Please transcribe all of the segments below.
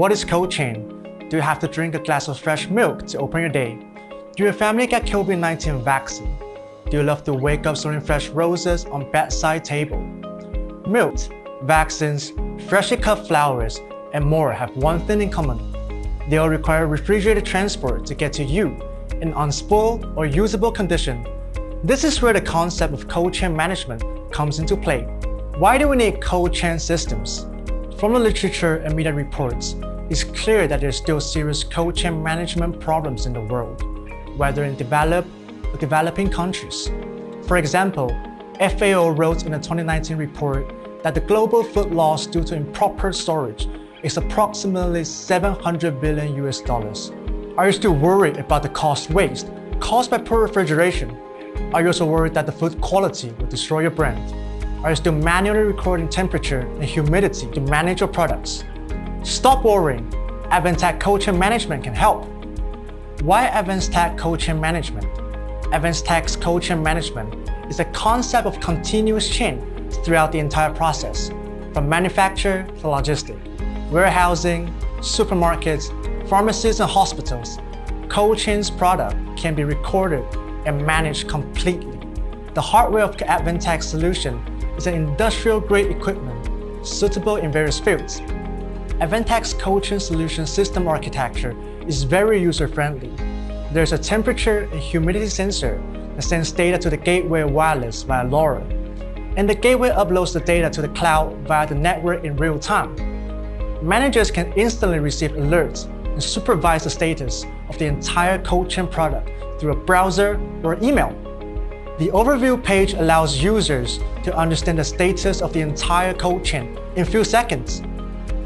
What is cold chain? Do you have to drink a glass of fresh milk to open your day? Do your family get COVID-19 vaccine? Do you love to wake up smelling fresh roses on bedside table? Milk, vaccines, freshly cut flowers, and more have one thing in common. They all require refrigerated transport to get to you in unspoiled or usable condition. This is where the concept of cold chain management comes into play. Why do we need cold chain systems? From the literature and media reports, it's clear that there's still serious cold chain management problems in the world, whether in developed or developing countries. For example, FAO wrote in a 2019 report that the global food loss due to improper storage is approximately 700 billion US dollars. Are you still worried about the cost waste caused by poor refrigeration? Are you also worried that the food quality will destroy your brand? Are you still manually recording temperature and humidity to manage your products? Stop worrying. Cold Chain Management can help. Why Cold Chain Management? Advantech's Cold Chain Management is a concept of continuous chain throughout the entire process, from manufacture to logistics, warehousing, supermarkets, pharmacies and hospitals. Cold product can be recorded and managed completely. The hardware of Advantech solution is an industrial-grade equipment suitable in various fields. Advantech's Cold Chain solution system architecture is very user-friendly. There's a temperature and humidity sensor that sends data to the gateway wireless via LoRa, and the gateway uploads the data to the cloud via the network in real time. Managers can instantly receive alerts and supervise the status of the entire cold chain product through a browser or email. The overview page allows users to understand the status of the entire cold chain in few seconds.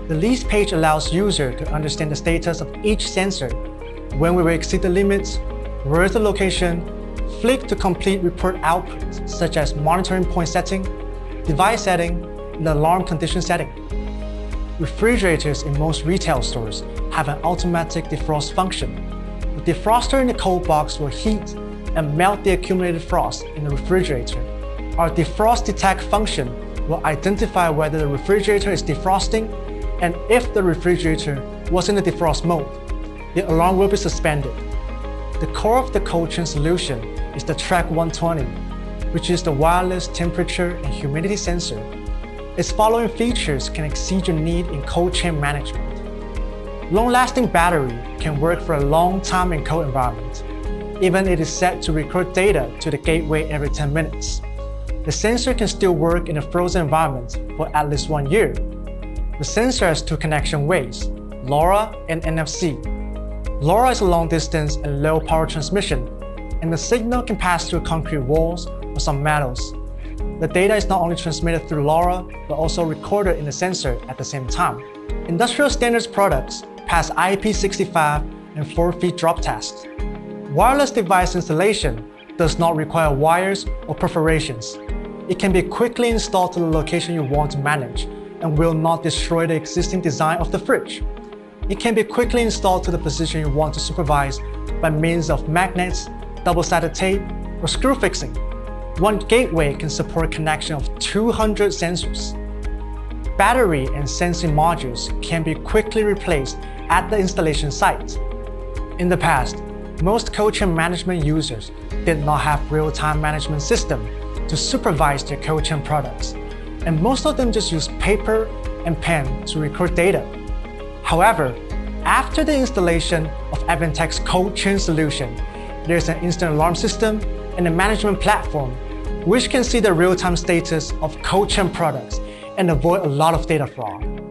The list page allows users to understand the status of each sensor, when we will exceed the limits, where is the location, flick to complete report outputs such as monitoring point setting, device setting, and alarm condition setting. Refrigerators in most retail stores have an automatic defrost function. The defroster in the cold box will heat and melt the accumulated frost in the refrigerator. Our defrost detect function will identify whether the refrigerator is defrosting and if the refrigerator was in the defrost mode, the alarm will be suspended. The core of the cold chain solution is the Track 120, which is the wireless temperature and humidity sensor. Its following features can exceed your need in cold chain management. Long-lasting battery can work for a long time in cold environment even it is set to record data to the gateway every 10 minutes. The sensor can still work in a frozen environment for at least one year. The sensor has two connection ways, LoRa and NFC. LoRa is a long-distance and low-power transmission, and the signal can pass through concrete walls or some metals. The data is not only transmitted through LoRa, but also recorded in the sensor at the same time. Industrial standards products pass IP65 and 4 feet drop tests. Wireless device installation does not require wires or perforations. It can be quickly installed to the location you want to manage and will not destroy the existing design of the fridge. It can be quickly installed to the position you want to supervise by means of magnets, double-sided tape, or screw fixing. One gateway can support connection of 200 sensors. Battery and sensing modules can be quickly replaced at the installation site. In the past, most cold chain management users did not have real-time management system to supervise their cold chain products, and most of them just use paper and pen to record data. However, after the installation of Advantech's cold chain solution, there's an instant alarm system and a management platform which can see the real-time status of cold chain products and avoid a lot of data fraud.